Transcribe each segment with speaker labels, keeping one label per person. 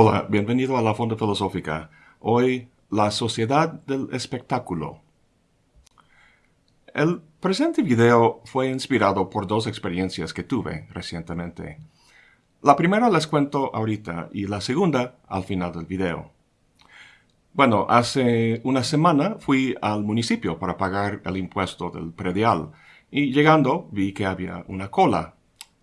Speaker 1: Hola, bienvenido a la Fonda Filosófica. Hoy, la sociedad del espectáculo. El presente video fue inspirado por dos experiencias que tuve recientemente. La primera les cuento ahorita y la segunda al final del video. Bueno, hace una semana fui al municipio para pagar el impuesto del predial y llegando vi que había una cola.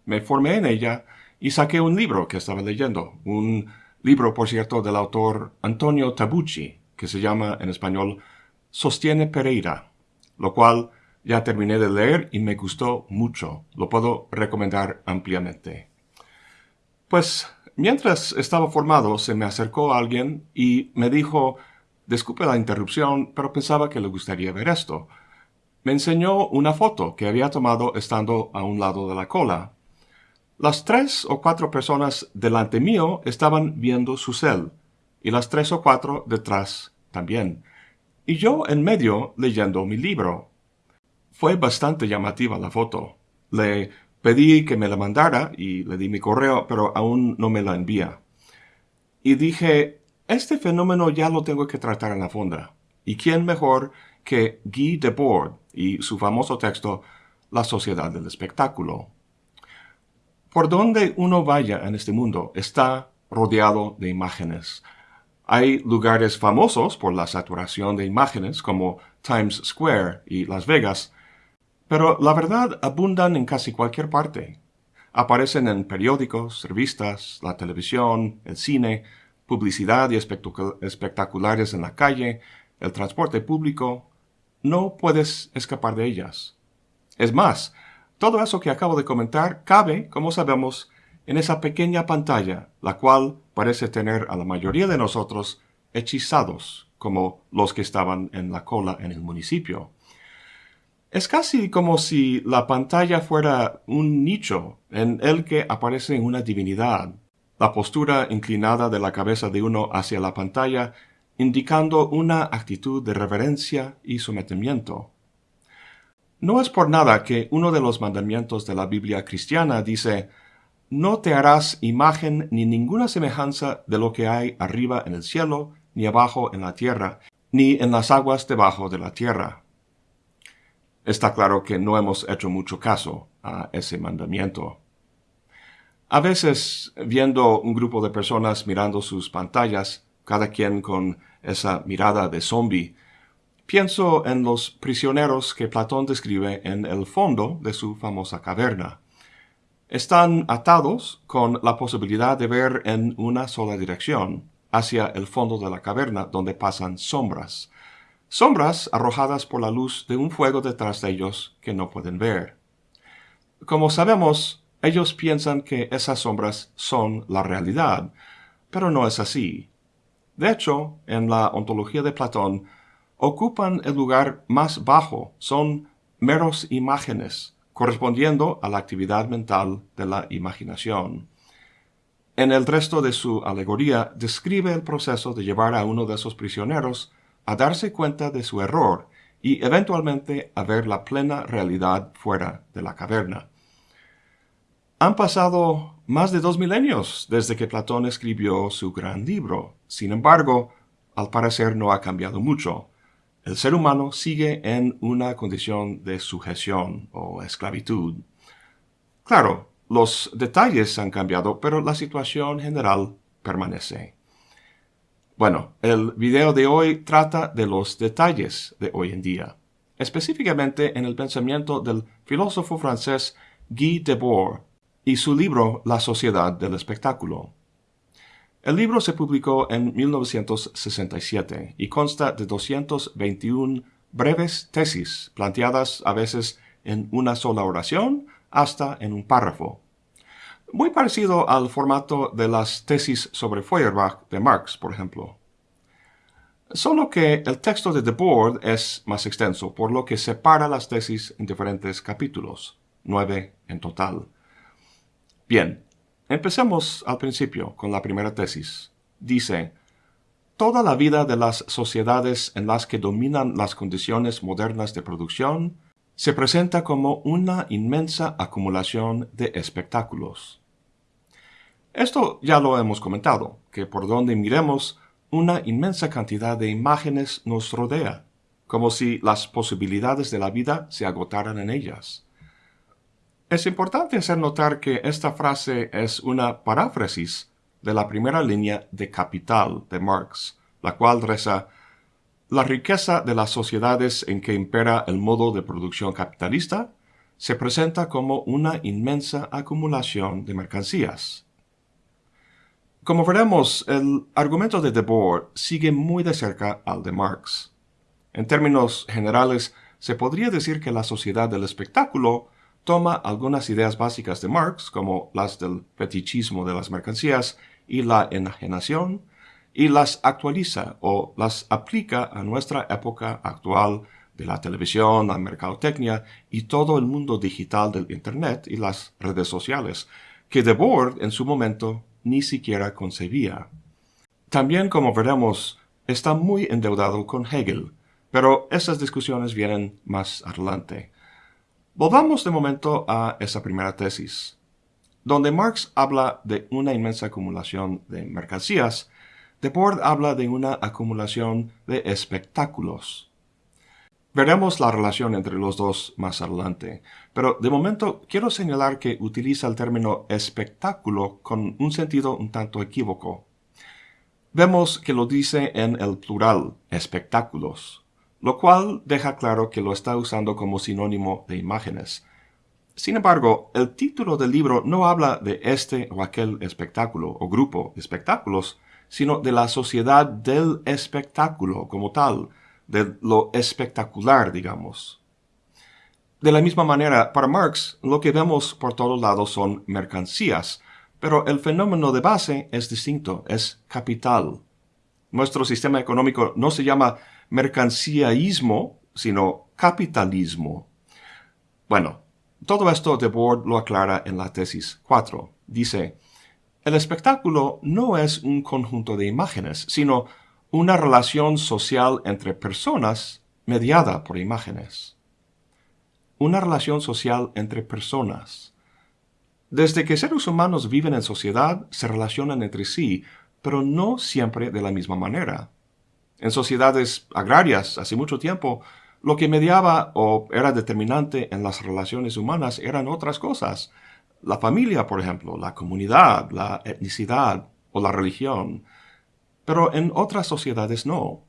Speaker 1: Me formé en ella y saqué un libro que estaba leyendo, un libro, por cierto, del autor Antonio Tabucci, que se llama en español Sostiene Pereira, lo cual ya terminé de leer y me gustó mucho. Lo puedo recomendar ampliamente. Pues mientras estaba formado se me acercó alguien y me dijo, disculpe la interrupción, pero pensaba que le gustaría ver esto. Me enseñó una foto que había tomado estando a un lado de la cola. Las tres o cuatro personas delante mío estaban viendo su cel, y las tres o cuatro detrás también, y yo en medio leyendo mi libro. Fue bastante llamativa la foto. Le pedí que me la mandara y le di mi correo, pero aún no me la envía. Y dije, este fenómeno ya lo tengo que tratar en la fonda. ¿Y quién mejor que Guy Debord y su famoso texto La sociedad del espectáculo? Por donde uno vaya en este mundo está rodeado de imágenes. Hay lugares famosos por la saturación de imágenes como Times Square y Las Vegas, pero la verdad abundan en casi cualquier parte. Aparecen en periódicos, revistas, la televisión, el cine, publicidad y espectaculares en la calle, el transporte público. No puedes escapar de ellas. Es más, todo eso que acabo de comentar cabe, como sabemos, en esa pequeña pantalla, la cual parece tener a la mayoría de nosotros hechizados, como los que estaban en la cola en el municipio. Es casi como si la pantalla fuera un nicho en el que aparece una divinidad, la postura inclinada de la cabeza de uno hacia la pantalla indicando una actitud de reverencia y sometimiento. No es por nada que uno de los mandamientos de la Biblia cristiana dice, no te harás imagen ni ninguna semejanza de lo que hay arriba en el cielo, ni abajo en la tierra, ni en las aguas debajo de la tierra. Está claro que no hemos hecho mucho caso a ese mandamiento. A veces, viendo un grupo de personas mirando sus pantallas, cada quien con esa mirada de zombie, pienso en los prisioneros que Platón describe en el fondo de su famosa caverna. Están atados con la posibilidad de ver en una sola dirección, hacia el fondo de la caverna donde pasan sombras, sombras arrojadas por la luz de un fuego detrás de ellos que no pueden ver. Como sabemos, ellos piensan que esas sombras son la realidad, pero no es así. De hecho, en la ontología de Platón, ocupan el lugar más bajo, son meros imágenes, correspondiendo a la actividad mental de la imaginación. En el resto de su alegoría describe el proceso de llevar a uno de esos prisioneros a darse cuenta de su error y eventualmente a ver la plena realidad fuera de la caverna. Han pasado más de dos milenios desde que Platón escribió su gran libro. Sin embargo, al parecer no ha cambiado mucho. El ser humano sigue en una condición de sujeción o esclavitud. Claro, los detalles han cambiado, pero la situación general permanece. Bueno, el video de hoy trata de los detalles de hoy en día, específicamente en el pensamiento del filósofo francés Guy Debord y su libro La sociedad del espectáculo. El libro se publicó en 1967 y consta de 221 breves tesis planteadas a veces en una sola oración hasta en un párrafo. Muy parecido al formato de las tesis sobre Feuerbach de Marx, por ejemplo. Solo que el texto de Debord es más extenso, por lo que separa las tesis en diferentes capítulos, nueve en total. Bien, empecemos al principio con la primera tesis. Dice, Toda la vida de las sociedades en las que dominan las condiciones modernas de producción se presenta como una inmensa acumulación de espectáculos. Esto ya lo hemos comentado, que por donde miremos, una inmensa cantidad de imágenes nos rodea, como si las posibilidades de la vida se agotaran en ellas. Es importante hacer notar que esta frase es una paráfrasis de la primera línea de Capital de Marx, la cual reza La riqueza de las sociedades en que impera el modo de producción capitalista se presenta como una inmensa acumulación de mercancías. Como veremos, el argumento de Debord sigue muy de cerca al de Marx. En términos generales, se podría decir que la sociedad del espectáculo toma algunas ideas básicas de Marx, como las del fetichismo de las mercancías y la enajenación, y las actualiza o las aplica a nuestra época actual de la televisión, la mercadotecnia y todo el mundo digital del Internet y las redes sociales, que Debord en su momento ni siquiera concebía. También, como veremos, está muy endeudado con Hegel, pero esas discusiones vienen más adelante. Volvamos de momento a esa primera tesis. Donde Marx habla de una inmensa acumulación de mercancías, Debord habla de una acumulación de espectáculos. Veremos la relación entre los dos más adelante, pero de momento quiero señalar que utiliza el término espectáculo con un sentido un tanto equívoco. Vemos que lo dice en el plural, espectáculos, lo cual deja claro que lo está usando como sinónimo de imágenes. Sin embargo, el título del libro no habla de este o aquel espectáculo o grupo de espectáculos, sino de la sociedad del espectáculo como tal, de lo espectacular, digamos. De la misma manera, para Marx, lo que vemos por todos lados son mercancías, pero el fenómeno de base es distinto, es capital. Nuestro sistema económico no se llama mercancíaísmo, sino capitalismo. Bueno, todo esto de Board lo aclara en la tesis 4. Dice, el espectáculo no es un conjunto de imágenes, sino una relación social entre personas mediada por imágenes. Una relación social entre personas. Desde que seres humanos viven en sociedad, se relacionan entre sí, pero no siempre de la misma manera. En sociedades agrarias, hace mucho tiempo, lo que mediaba o era determinante en las relaciones humanas eran otras cosas. La familia, por ejemplo, la comunidad, la etnicidad o la religión pero en otras sociedades no.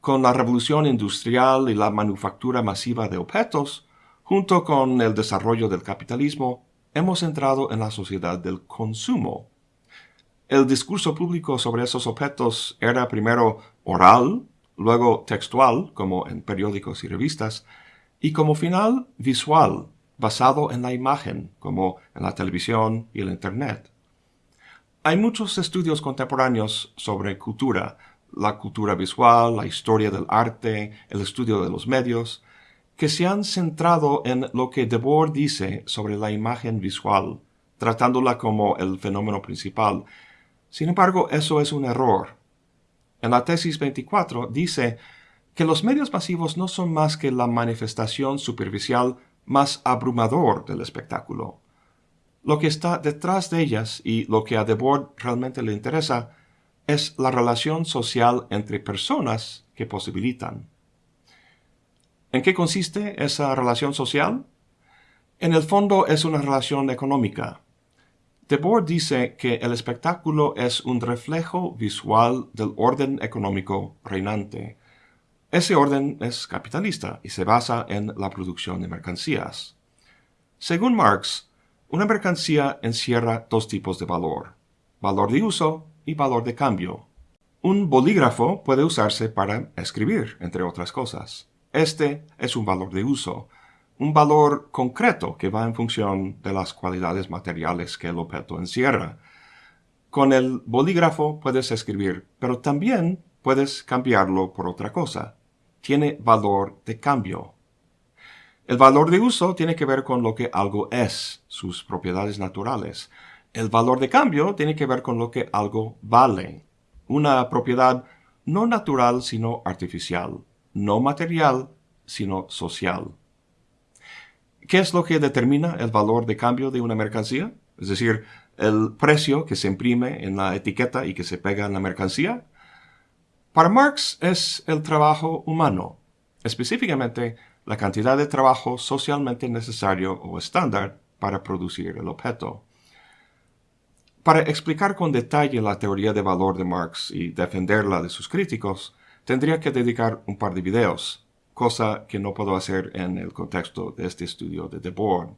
Speaker 1: Con la revolución industrial y la manufactura masiva de objetos, junto con el desarrollo del capitalismo, hemos entrado en la sociedad del consumo. El discurso público sobre esos objetos era primero oral, luego textual, como en periódicos y revistas, y como final visual, basado en la imagen, como en la televisión y el Internet. Hay muchos estudios contemporáneos sobre cultura, la cultura visual, la historia del arte, el estudio de los medios, que se han centrado en lo que Debord dice sobre la imagen visual, tratándola como el fenómeno principal. Sin embargo, eso es un error. En la tesis 24 dice que los medios masivos no son más que la manifestación superficial más abrumador del espectáculo. Lo que está detrás de ellas y lo que a Debord realmente le interesa es la relación social entre personas que posibilitan. ¿En qué consiste esa relación social? En el fondo es una relación económica. Debord dice que el espectáculo es un reflejo visual del orden económico reinante. Ese orden es capitalista y se basa en la producción de mercancías. Según Marx, una mercancía encierra dos tipos de valor, valor de uso y valor de cambio. Un bolígrafo puede usarse para escribir, entre otras cosas. Este es un valor de uso, un valor concreto que va en función de las cualidades materiales que el objeto encierra. Con el bolígrafo puedes escribir, pero también puedes cambiarlo por otra cosa. Tiene valor de cambio. El valor de uso tiene que ver con lo que algo es, sus propiedades naturales. El valor de cambio tiene que ver con lo que algo vale. Una propiedad no natural sino artificial, no material sino social. ¿Qué es lo que determina el valor de cambio de una mercancía? Es decir, el precio que se imprime en la etiqueta y que se pega en la mercancía. Para Marx es el trabajo humano, específicamente la cantidad de trabajo socialmente necesario o estándar para producir el objeto. Para explicar con detalle la teoría de valor de Marx y defenderla de sus críticos, tendría que dedicar un par de videos, cosa que no puedo hacer en el contexto de este estudio de Debord.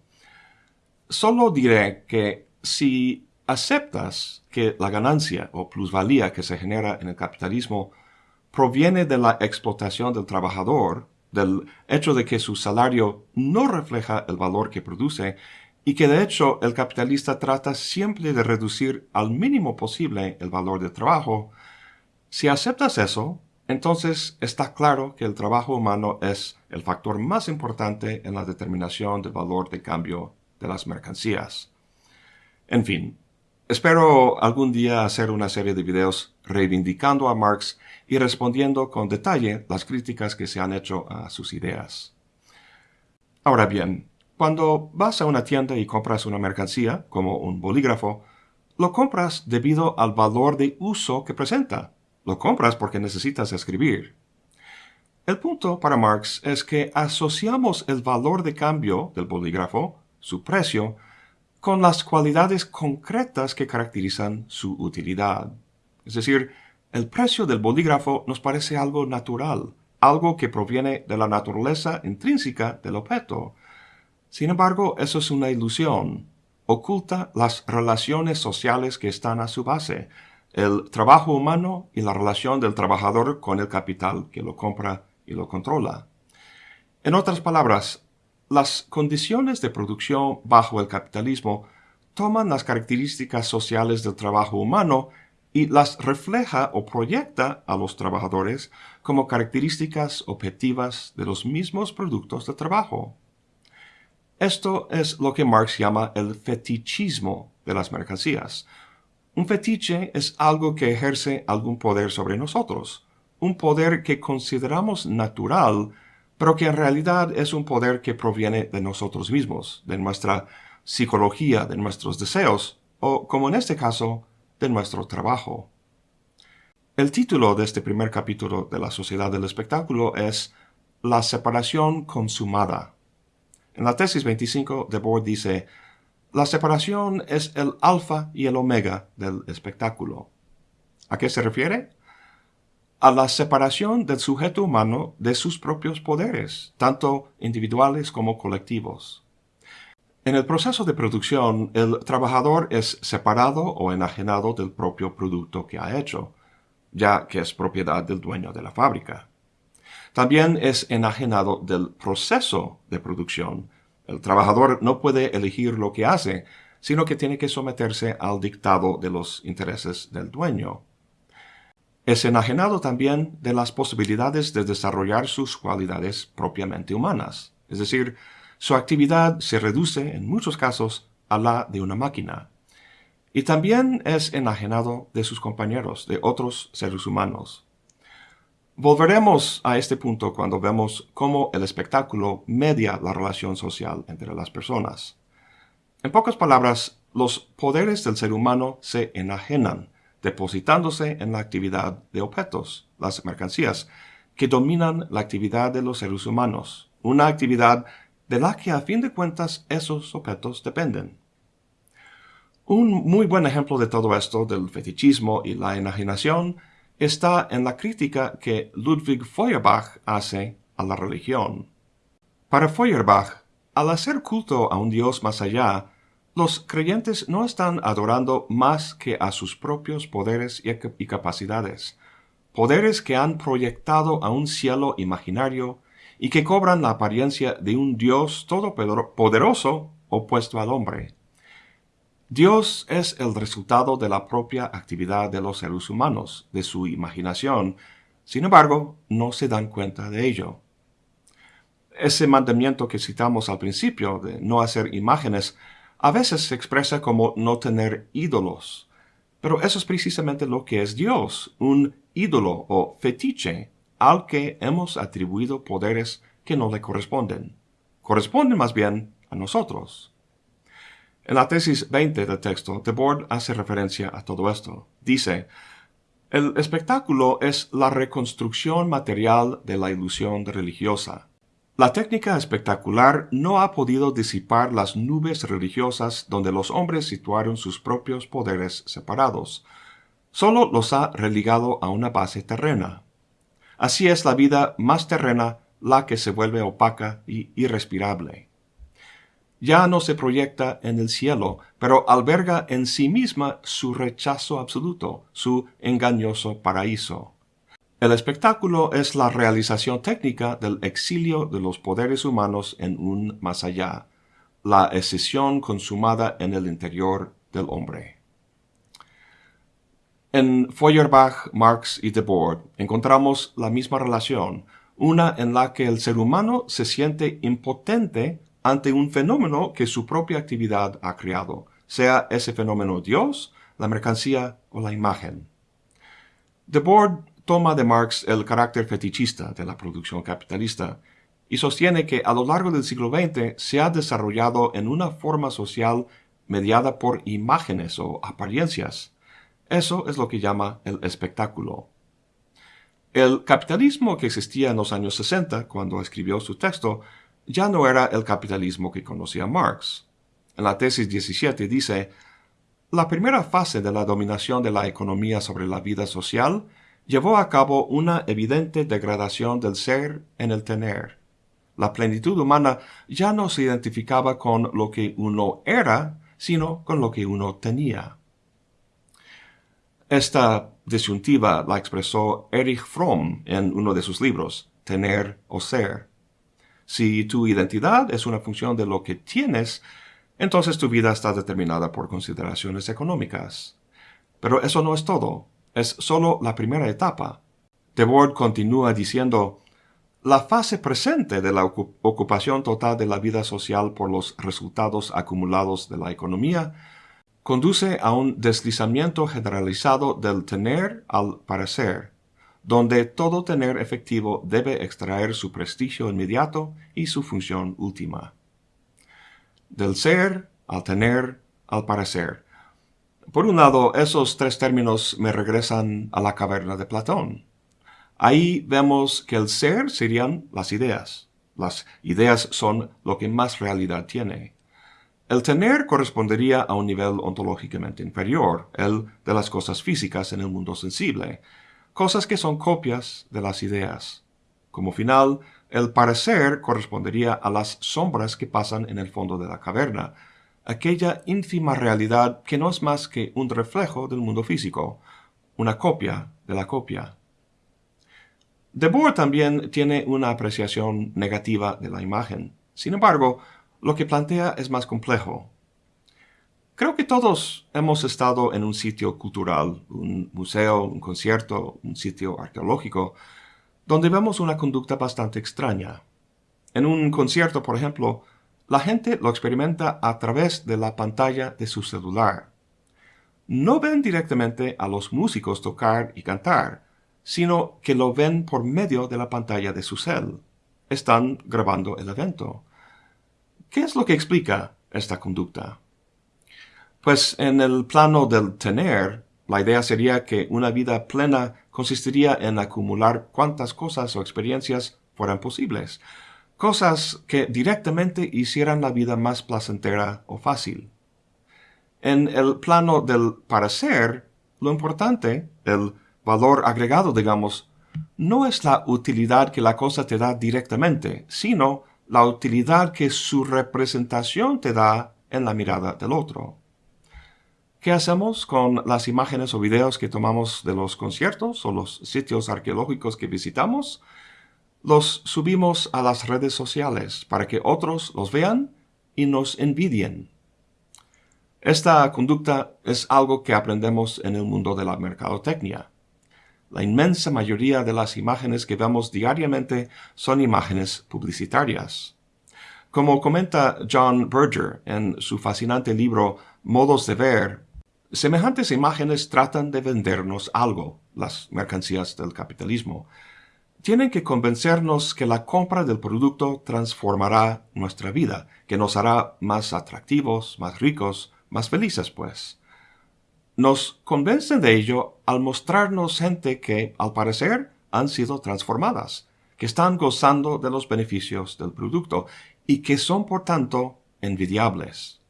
Speaker 1: Solo diré que si aceptas que la ganancia o plusvalía que se genera en el capitalismo proviene de la explotación del trabajador, del hecho de que su salario no refleja el valor que produce y que de hecho el capitalista trata siempre de reducir al mínimo posible el valor del trabajo, si aceptas eso, entonces está claro que el trabajo humano es el factor más importante en la determinación del valor de cambio de las mercancías. En fin, espero algún día hacer una serie de videos reivindicando a Marx y respondiendo con detalle las críticas que se han hecho a sus ideas. Ahora bien, cuando vas a una tienda y compras una mercancía, como un bolígrafo, lo compras debido al valor de uso que presenta. Lo compras porque necesitas escribir. El punto para Marx es que asociamos el valor de cambio del bolígrafo, su precio, con las cualidades concretas que caracterizan su utilidad. Es decir, el precio del bolígrafo nos parece algo natural, algo que proviene de la naturaleza intrínseca del objeto. Sin embargo, eso es una ilusión. Oculta las relaciones sociales que están a su base, el trabajo humano y la relación del trabajador con el capital que lo compra y lo controla. En otras palabras, las condiciones de producción bajo el capitalismo toman las características sociales del trabajo humano y las refleja o proyecta a los trabajadores como características objetivas de los mismos productos de trabajo. Esto es lo que Marx llama el fetichismo de las mercancías. Un fetiche es algo que ejerce algún poder sobre nosotros, un poder que consideramos natural pero que en realidad es un poder que proviene de nosotros mismos, de nuestra psicología, de nuestros deseos, o, como en este caso, de nuestro trabajo. El título de este primer capítulo de la Sociedad del Espectáculo es La separación consumada. En la tesis 25, Debord dice, La separación es el alfa y el omega del espectáculo. ¿A qué se refiere? a la separación del sujeto humano de sus propios poderes, tanto individuales como colectivos. En el proceso de producción, el trabajador es separado o enajenado del propio producto que ha hecho, ya que es propiedad del dueño de la fábrica. También es enajenado del proceso de producción. El trabajador no puede elegir lo que hace, sino que tiene que someterse al dictado de los intereses del dueño es enajenado también de las posibilidades de desarrollar sus cualidades propiamente humanas, es decir, su actividad se reduce en muchos casos a la de una máquina. Y también es enajenado de sus compañeros, de otros seres humanos. Volveremos a este punto cuando vemos cómo el espectáculo media la relación social entre las personas. En pocas palabras, los poderes del ser humano se enajenan depositándose en la actividad de objetos, las mercancías, que dominan la actividad de los seres humanos, una actividad de la que a fin de cuentas esos objetos dependen. Un muy buen ejemplo de todo esto, del fetichismo y la enajenación, está en la crítica que Ludwig Feuerbach hace a la religión. Para Feuerbach, al hacer culto a un Dios más allá, los creyentes no están adorando más que a sus propios poderes y capacidades, poderes que han proyectado a un cielo imaginario y que cobran la apariencia de un Dios todopoderoso opuesto al hombre. Dios es el resultado de la propia actividad de los seres humanos, de su imaginación, sin embargo, no se dan cuenta de ello. Ese mandamiento que citamos al principio de no hacer imágenes a veces se expresa como no tener ídolos. Pero eso es precisamente lo que es Dios, un ídolo o fetiche al que hemos atribuido poderes que no le corresponden. Corresponden más bien a nosotros. En la tesis 20 del texto, De Board hace referencia a todo esto. Dice, el espectáculo es la reconstrucción material de la ilusión religiosa. La técnica espectacular no ha podido disipar las nubes religiosas donde los hombres situaron sus propios poderes separados. Solo los ha religado a una base terrena. Así es la vida más terrena la que se vuelve opaca y irrespirable ya no se proyecta en el cielo, pero alberga en sí misma su rechazo absoluto, su engañoso paraíso. El espectáculo es la realización técnica del exilio de los poderes humanos en un más allá, la escisión consumada en el interior del hombre. En Feuerbach, Marx y Debord encontramos la misma relación, una en la que el ser humano se siente impotente ante un fenómeno que su propia actividad ha creado, sea ese fenómeno Dios, la mercancía o la imagen. Debord toma de Marx el carácter fetichista de la producción capitalista y sostiene que a lo largo del siglo XX se ha desarrollado en una forma social mediada por imágenes o apariencias. Eso es lo que llama el espectáculo. El capitalismo que existía en los años 60, cuando escribió su texto, ya no era el capitalismo que conocía Marx. En la tesis 17 dice, la primera fase de la dominación de la economía sobre la vida social llevó a cabo una evidente degradación del ser en el tener. La plenitud humana ya no se identificaba con lo que uno era, sino con lo que uno tenía. Esta disyuntiva la expresó Erich Fromm en uno de sus libros, Tener o Ser. Si tu identidad es una función de lo que tienes, entonces tu vida está determinada por consideraciones económicas. Pero eso no es todo, es solo la primera etapa. Debord continúa diciendo, la fase presente de la ocupación total de la vida social por los resultados acumulados de la economía conduce a un deslizamiento generalizado del tener al parecer, donde todo tener efectivo debe extraer su prestigio inmediato y su función última. Del ser al tener al parecer. Por un lado, esos tres términos me regresan a la caverna de Platón. Ahí vemos que el ser serían las ideas. Las ideas son lo que más realidad tiene. El tener correspondería a un nivel ontológicamente inferior, el de las cosas físicas en el mundo sensible, cosas que son copias de las ideas. Como final, el parecer correspondería a las sombras que pasan en el fondo de la caverna, aquella ínfima realidad que no es más que un reflejo del mundo físico, una copia de la copia. Debord también tiene una apreciación negativa de la imagen. Sin embargo, lo que plantea es más complejo. Creo que todos hemos estado en un sitio cultural, un museo, un concierto, un sitio arqueológico, donde vemos una conducta bastante extraña. En un concierto, por ejemplo, la gente lo experimenta a través de la pantalla de su celular. No ven directamente a los músicos tocar y cantar, sino que lo ven por medio de la pantalla de su cel. Están grabando el evento. ¿Qué es lo que explica esta conducta? Pues en el plano del tener, la idea sería que una vida plena consistiría en acumular cuantas cosas o experiencias fueran posibles, cosas que directamente hicieran la vida más placentera o fácil. En el plano del parecer, lo importante, el valor agregado, digamos, no es la utilidad que la cosa te da directamente, sino la utilidad que su representación te da en la mirada del otro. ¿Qué hacemos con las imágenes o videos que tomamos de los conciertos o los sitios arqueológicos que visitamos? Los subimos a las redes sociales para que otros los vean y nos envidien. Esta conducta es algo que aprendemos en el mundo de la mercadotecnia. La inmensa mayoría de las imágenes que vemos diariamente son imágenes publicitarias. Como comenta John Berger en su fascinante libro Modos de Ver, Semejantes imágenes tratan de vendernos algo, las mercancías del capitalismo. tienen que convencernos que la compra del producto transformará nuestra vida, que nos hará más atractivos, más ricos, más felices, pues. Nos convencen de ello al mostrarnos gente que, al parecer, han sido transformadas, que están gozando de los beneficios del producto y que son, por tanto, envidiables.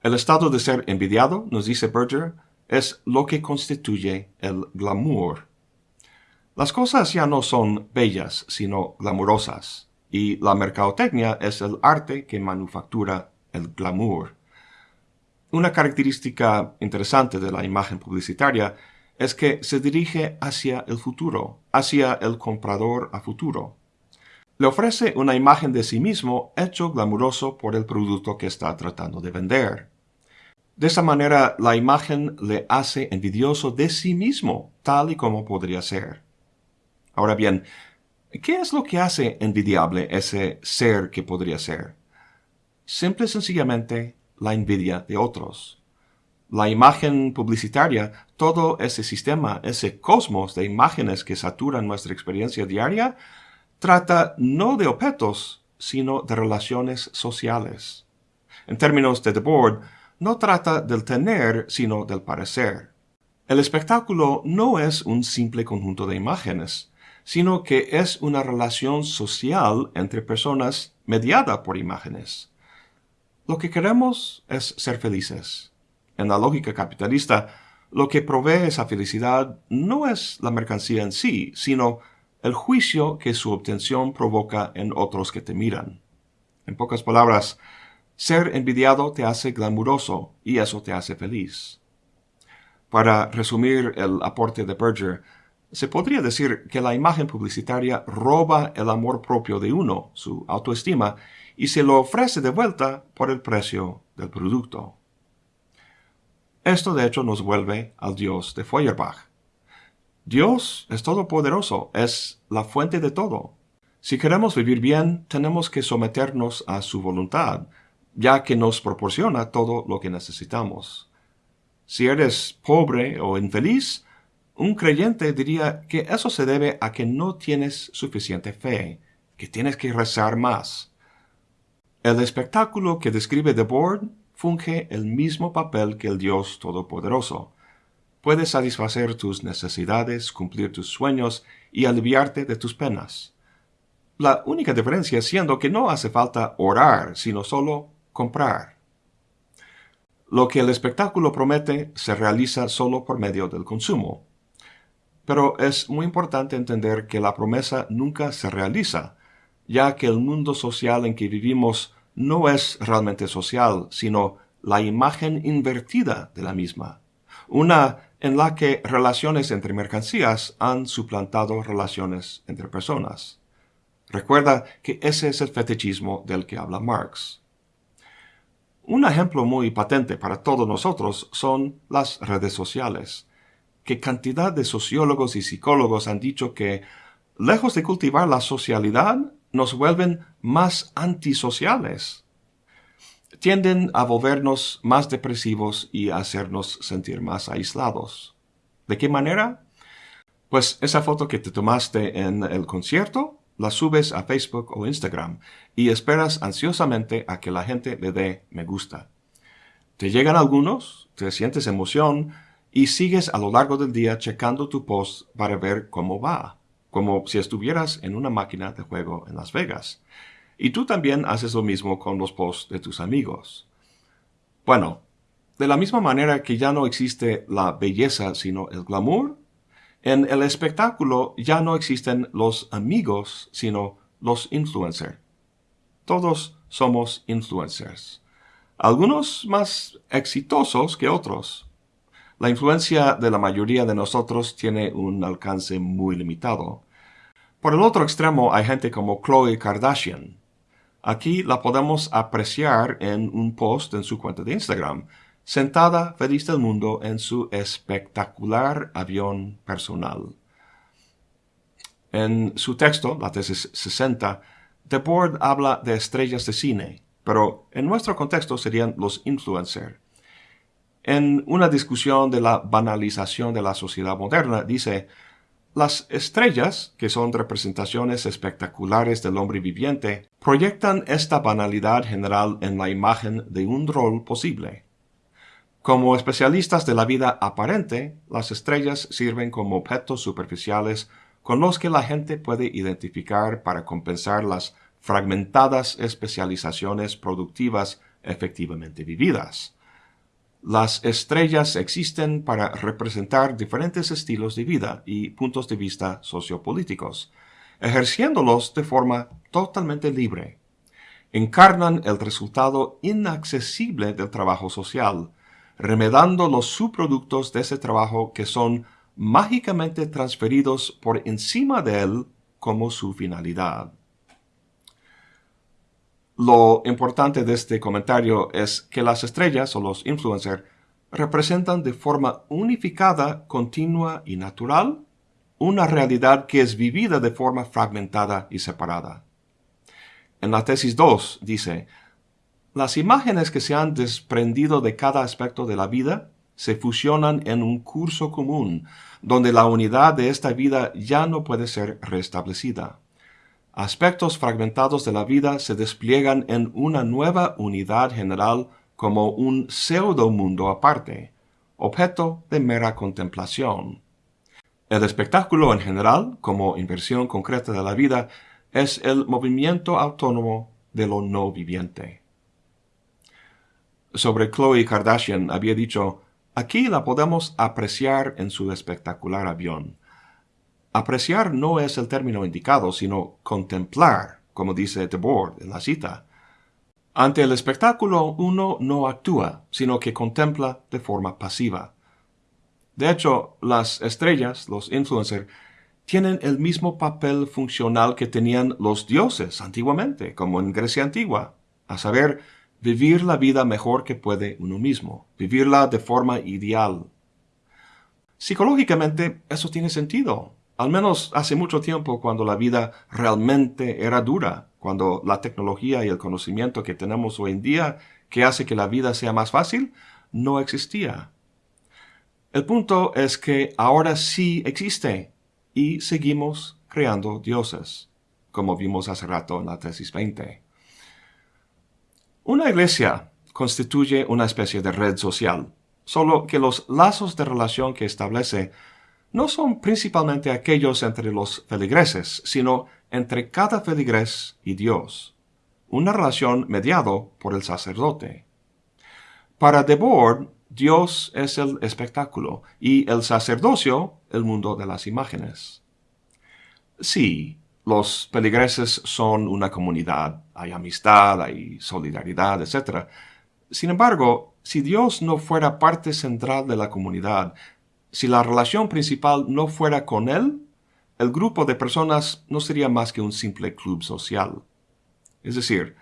Speaker 1: El estado de ser envidiado, nos dice Berger, es lo que constituye el glamour. Las cosas ya no son bellas, sino glamurosas, y la mercadotecnia es el arte que manufactura el glamour. Una característica interesante de la imagen publicitaria es que se dirige hacia el futuro, hacia el comprador a futuro. Le ofrece una imagen de sí mismo hecho glamuroso por el producto que está tratando de vender. De esa manera, la imagen le hace envidioso de sí mismo, tal y como podría ser. Ahora bien, ¿qué es lo que hace envidiable ese ser que podría ser? Simple y sencillamente la envidia de otros. La imagen publicitaria, todo ese sistema, ese cosmos de imágenes que saturan nuestra experiencia diaria, trata no de objetos, sino de relaciones sociales. En términos de The Board, no trata del tener, sino del parecer. El espectáculo no es un simple conjunto de imágenes, sino que es una relación social entre personas mediada por imágenes. Lo que queremos es ser felices. En la lógica capitalista, lo que provee esa felicidad no es la mercancía en sí, sino el juicio que su obtención provoca en otros que te miran. En pocas palabras, ser envidiado te hace glamuroso y eso te hace feliz. Para resumir el aporte de Berger, se podría decir que la imagen publicitaria roba el amor propio de uno, su autoestima, y se lo ofrece de vuelta por el precio del producto. Esto de hecho nos vuelve al Dios de Feuerbach. Dios es todopoderoso, es la fuente de todo. Si queremos vivir bien, tenemos que someternos a su voluntad, ya que nos proporciona todo lo que necesitamos. Si eres pobre o infeliz, un creyente diría que eso se debe a que no tienes suficiente fe, que tienes que rezar más. El espectáculo que describe The Board funge el mismo papel que el Dios Todopoderoso. Puede satisfacer tus necesidades, cumplir tus sueños y aliviarte de tus penas. La única diferencia siendo que no hace falta orar, sino solo comprar. Lo que el espectáculo promete se realiza solo por medio del consumo. Pero es muy importante entender que la promesa nunca se realiza, ya que el mundo social en que vivimos no es realmente social, sino la imagen invertida de la misma, una en la que relaciones entre mercancías han suplantado relaciones entre personas. Recuerda que ese es el fetichismo del que habla Marx. Un ejemplo muy patente para todos nosotros son las redes sociales. ¿Qué cantidad de sociólogos y psicólogos han dicho que, lejos de cultivar la socialidad, nos vuelven más antisociales. Tienden a volvernos más depresivos y a hacernos sentir más aislados. ¿De qué manera? Pues esa foto que te tomaste en el concierto, la subes a Facebook o Instagram y esperas ansiosamente a que la gente le dé me gusta. Te llegan algunos, te sientes emoción y sigues a lo largo del día checando tu post para ver cómo va como si estuvieras en una máquina de juego en Las Vegas. Y tú también haces lo mismo con los posts de tus amigos. Bueno, de la misma manera que ya no existe la belleza sino el glamour, en el espectáculo ya no existen los amigos sino los influencers. Todos somos influencers. Algunos más exitosos que otros, la influencia de la mayoría de nosotros tiene un alcance muy limitado. Por el otro extremo hay gente como Chloe Kardashian. Aquí la podemos apreciar en un post en su cuenta de Instagram, sentada feliz del mundo en su espectacular avión personal. En su texto, la tesis 60, The Board habla de estrellas de cine, pero en nuestro contexto serían los influencers. En una discusión de la banalización de la sociedad moderna, dice, Las estrellas, que son representaciones espectaculares del hombre viviente, proyectan esta banalidad general en la imagen de un rol posible. Como especialistas de la vida aparente, las estrellas sirven como objetos superficiales con los que la gente puede identificar para compensar las fragmentadas especializaciones productivas efectivamente vividas. Las estrellas existen para representar diferentes estilos de vida y puntos de vista sociopolíticos, ejerciéndolos de forma totalmente libre. Encarnan el resultado inaccesible del trabajo social, remedando los subproductos de ese trabajo que son mágicamente transferidos por encima de él como su finalidad. Lo importante de este comentario es que las estrellas o los influencers representan de forma unificada, continua y natural una realidad que es vivida de forma fragmentada y separada. En la tesis 2 dice, las imágenes que se han desprendido de cada aspecto de la vida se fusionan en un curso común, donde la unidad de esta vida ya no puede ser restablecida aspectos fragmentados de la vida se despliegan en una nueva unidad general como un pseudo mundo aparte, objeto de mera contemplación. El espectáculo en general, como inversión concreta de la vida, es el movimiento autónomo de lo no viviente. Sobre Chloe Kardashian había dicho, aquí la podemos apreciar en su espectacular avión. Apreciar no es el término indicado, sino contemplar, como dice Debord en la cita. Ante el espectáculo uno no actúa, sino que contempla de forma pasiva. De hecho, las estrellas, los influencers, tienen el mismo papel funcional que tenían los dioses antiguamente, como en Grecia antigua, a saber, vivir la vida mejor que puede uno mismo, vivirla de forma ideal. Psicológicamente, eso tiene sentido, al menos hace mucho tiempo cuando la vida realmente era dura, cuando la tecnología y el conocimiento que tenemos hoy en día que hace que la vida sea más fácil, no existía. El punto es que ahora sí existe y seguimos creando dioses, como vimos hace rato en la tesis 20. Una iglesia constituye una especie de red social, solo que los lazos de relación que establece no son principalmente aquellos entre los feligreses, sino entre cada feligres y Dios, una relación mediado por el sacerdote. Para Debord, Dios es el espectáculo y el sacerdocio el mundo de las imágenes. Sí, los feligreses son una comunidad, hay amistad, hay solidaridad, etc. Sin embargo, si Dios no fuera parte central de la comunidad, si la relación principal no fuera con él, el grupo de personas no sería más que un simple club social. Es decir,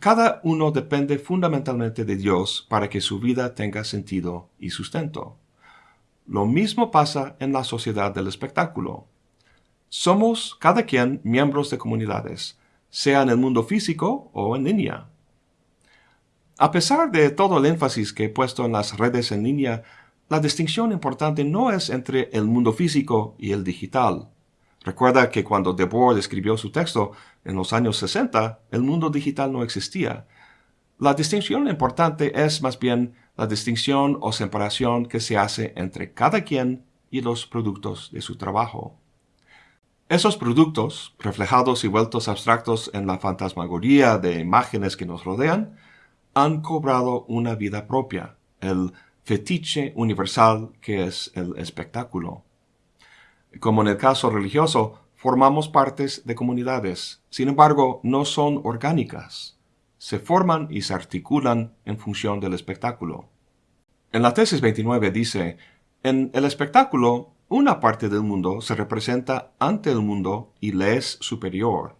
Speaker 1: cada uno depende fundamentalmente de Dios para que su vida tenga sentido y sustento. Lo mismo pasa en la sociedad del espectáculo. Somos cada quien miembros de comunidades, sea en el mundo físico o en línea. A pesar de todo el énfasis que he puesto en las redes en línea, la distinción importante no es entre el mundo físico y el digital. Recuerda que cuando Debord escribió su texto en los años 60, el mundo digital no existía. La distinción importante es más bien la distinción o separación que se hace entre cada quien y los productos de su trabajo. Esos productos, reflejados y vueltos abstractos en la fantasmagoría de imágenes que nos rodean, han cobrado una vida propia, el fetiche universal que es el espectáculo. Como en el caso religioso, formamos partes de comunidades, sin embargo, no son orgánicas. Se forman y se articulan en función del espectáculo. En la tesis 29 dice, en el espectáculo, una parte del mundo se representa ante el mundo y le es superior.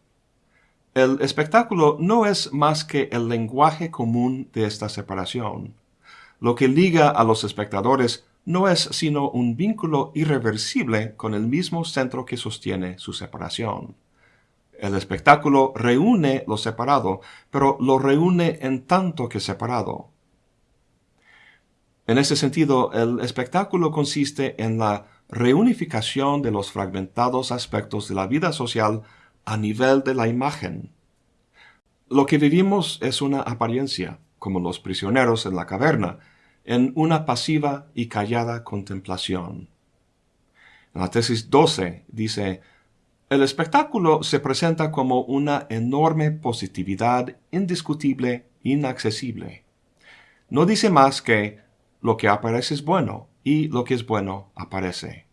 Speaker 1: El espectáculo no es más que el lenguaje común de esta separación. Lo que liga a los espectadores no es sino un vínculo irreversible con el mismo centro que sostiene su separación. El espectáculo reúne lo separado, pero lo reúne en tanto que separado. En ese sentido, el espectáculo consiste en la reunificación de los fragmentados aspectos de la vida social a nivel de la imagen. Lo que vivimos es una apariencia, como los prisioneros en la caverna, en una pasiva y callada contemplación. En la tesis 12 dice, el espectáculo se presenta como una enorme positividad indiscutible, inaccesible. No dice más que lo que aparece es bueno y lo que es bueno aparece.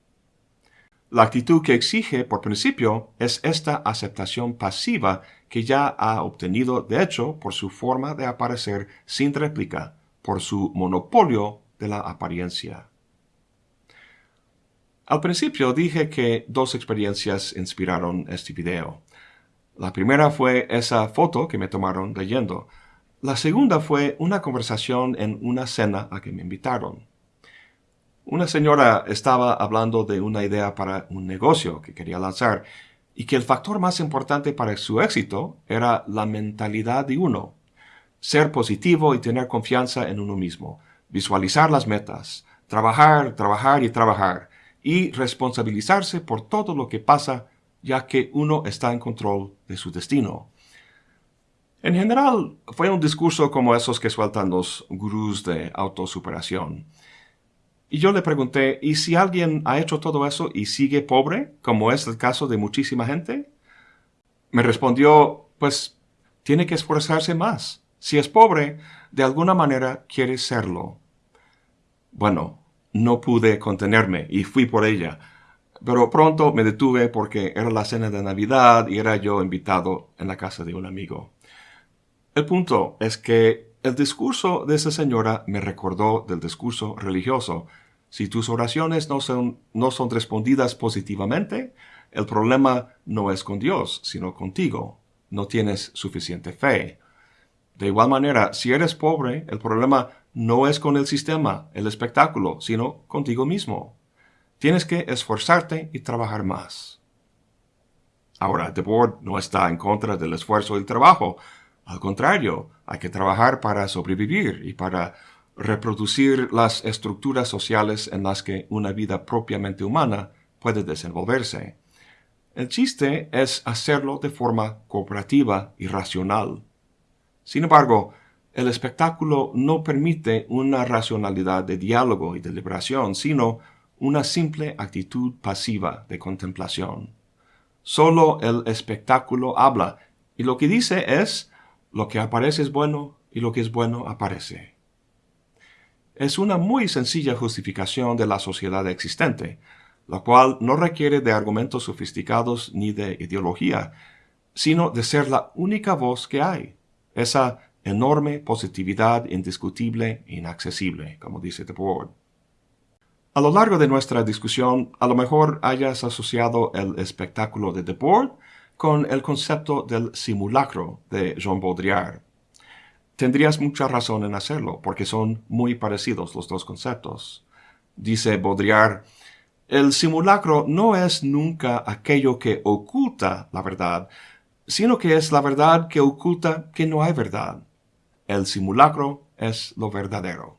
Speaker 1: La actitud que exige, por principio, es esta aceptación pasiva que ya ha obtenido, de hecho, por su forma de aparecer sin réplica, por su monopolio de la apariencia. Al principio dije que dos experiencias inspiraron este video. La primera fue esa foto que me tomaron leyendo. La segunda fue una conversación en una cena a que me invitaron. Una señora estaba hablando de una idea para un negocio que quería lanzar y que el factor más importante para su éxito era la mentalidad de uno. Ser positivo y tener confianza en uno mismo. Visualizar las metas. Trabajar, trabajar y trabajar y responsabilizarse por todo lo que pasa, ya que uno está en control de su destino. En general, fue un discurso como esos que sueltan los gurús de autosuperación. Y yo le pregunté, ¿y si alguien ha hecho todo eso y sigue pobre, como es el caso de muchísima gente? Me respondió, pues tiene que esforzarse más. Si es pobre, de alguna manera quiere serlo. Bueno, no pude contenerme y fui por ella. Pero pronto me detuve porque era la cena de Navidad y era yo invitado en la casa de un amigo. El punto es que el discurso de esa señora me recordó del discurso religioso. Si tus oraciones no son, no son respondidas positivamente, el problema no es con Dios, sino contigo. No tienes suficiente fe. De igual manera, si eres pobre, el problema no es con el sistema, el espectáculo, sino contigo mismo. Tienes que esforzarte y trabajar más. Ahora, The Board no está en contra del esfuerzo y el trabajo. Al contrario, hay que trabajar para sobrevivir y para reproducir las estructuras sociales en las que una vida propiamente humana puede desenvolverse. El chiste es hacerlo de forma cooperativa y racional. Sin embargo, el espectáculo no permite una racionalidad de diálogo y deliberación, sino una simple actitud pasiva de contemplación. Solo el espectáculo habla, y lo que dice es, lo que aparece es bueno y lo que es bueno aparece. Es una muy sencilla justificación de la sociedad existente, la cual no requiere de argumentos sofisticados ni de ideología, sino de ser la única voz que hay, esa enorme positividad indiscutible inaccesible, como dice The Board. A lo largo de nuestra discusión, a lo mejor hayas asociado el espectáculo de The Board con el concepto del simulacro de Jean Baudrillard. Tendrías mucha razón en hacerlo, porque son muy parecidos los dos conceptos. Dice Baudrillard, el simulacro no es nunca aquello que oculta la verdad, sino que es la verdad que oculta que no hay verdad. El simulacro es lo verdadero.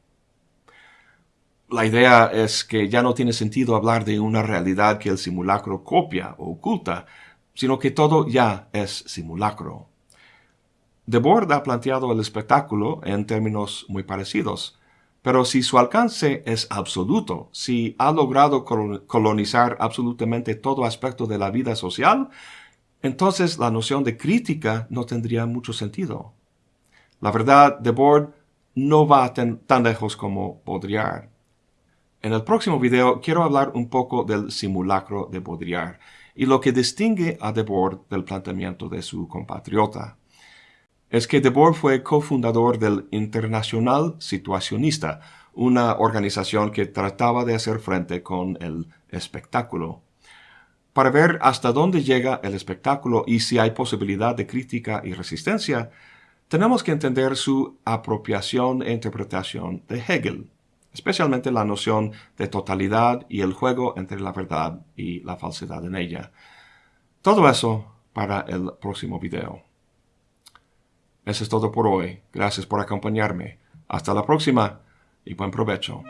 Speaker 1: La idea es que ya no tiene sentido hablar de una realidad que el simulacro copia o oculta, sino que todo ya es simulacro. Debord ha planteado el espectáculo en términos muy parecidos, pero si su alcance es absoluto, si ha logrado colonizar absolutamente todo aspecto de la vida social, entonces la noción de crítica no tendría mucho sentido. La verdad de Board no va tan, lejos como Baudrillard. En el próximo video quiero hablar un poco del simulacro de Baudrillard y lo que distingue a Debord del planteamiento de su compatriota. Es que Debord fue cofundador del Internacional Situacionista, una organización que trataba de hacer frente con el espectáculo. Para ver hasta dónde llega el espectáculo y si hay posibilidad de crítica y resistencia, tenemos que entender su apropiación e interpretación de Hegel, especialmente la noción de totalidad y el juego entre la verdad y la falsedad en ella. Todo eso para el próximo video. Eso es todo por hoy. Gracias por acompañarme. Hasta la próxima y buen provecho.